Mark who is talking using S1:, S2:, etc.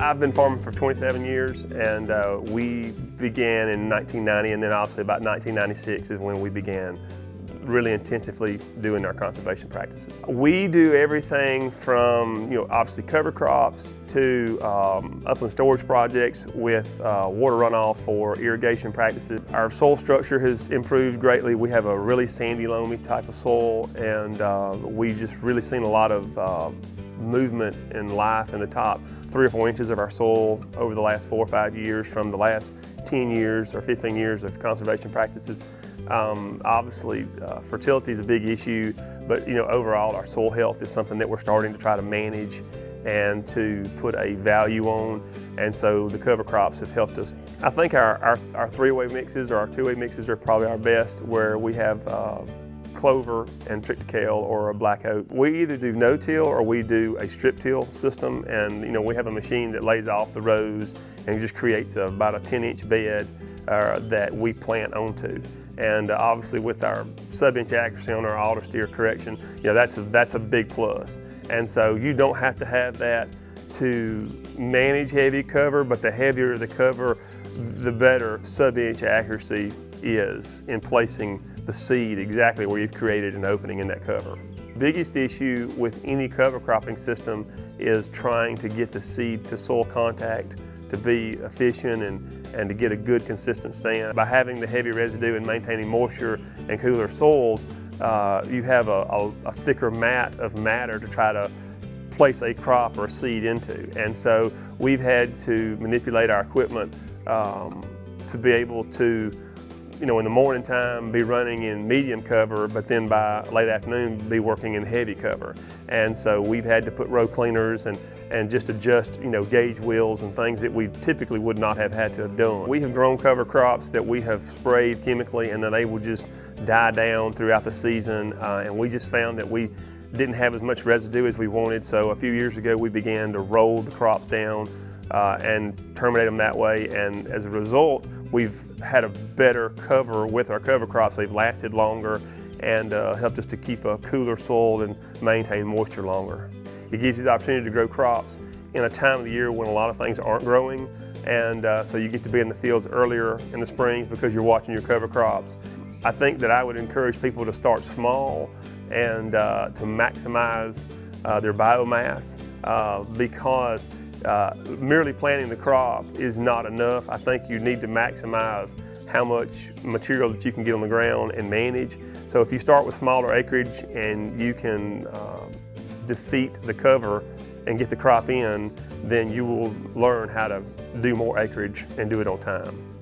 S1: I've been farming for 27 years and uh, we began in 1990 and then obviously about 1996 is when we began really intensively doing our conservation practices. We do everything from, you know, obviously cover crops to um, upland storage projects with uh, water runoff for irrigation practices. Our soil structure has improved greatly. We have a really sandy, loamy type of soil and uh, we just really seen a lot of uh, movement and life in the top three or four inches of our soil over the last four or five years from the last 10 years or 15 years of conservation practices. Um, obviously, uh, fertility is a big issue, but you know, overall, our soil health is something that we're starting to try to manage and to put a value on. And so the cover crops have helped us. I think our, our, our three-way mixes or our two-way mixes are probably our best where we have uh, clover and triticale or a black oat. We either do no-till or we do a strip-till system and you know we have a machine that lays off the rows and just creates a, about a 10-inch bed uh, that we plant onto. And uh, obviously with our sub-inch accuracy on our auto steer correction, you know, that's a, that's a big plus. And so you don't have to have that to manage heavy cover, but the heavier the cover, the better sub-inch accuracy is in placing the seed exactly where you've created an opening in that cover. Biggest issue with any cover cropping system is trying to get the seed to soil contact to be efficient and, and to get a good consistent stand. By having the heavy residue and maintaining moisture and cooler soils, uh, you have a, a, a, thicker mat of matter to try to place a crop or a seed into. And so we've had to manipulate our equipment um, to be able to you know, in the morning time be running in medium cover, but then by late afternoon be working in heavy cover. And so we've had to put row cleaners and, and just adjust, you know, gauge wheels and things that we typically would not have had to have done. We have grown cover crops that we have sprayed chemically and then they will just die down throughout the season. Uh, and we just found that we didn't have as much residue as we wanted. So a few years ago, we began to roll the crops down uh, and terminate them that way. And as a result, we've had a better cover with our cover crops. They've lasted longer and uh, helped us to keep a cooler soil and maintain moisture longer. It gives you the opportunity to grow crops in a time of the year when a lot of things aren't growing and uh, so you get to be in the fields earlier in the springs because you're watching your cover crops. I think that I would encourage people to start small and uh, to maximize uh, their biomass uh, because uh, merely planting the crop is not enough. I think you need to maximize how much material that you can get on the ground and manage. So if you start with smaller acreage and you can uh, defeat the cover and get the crop in, then you will learn how to do more acreage and do it on time.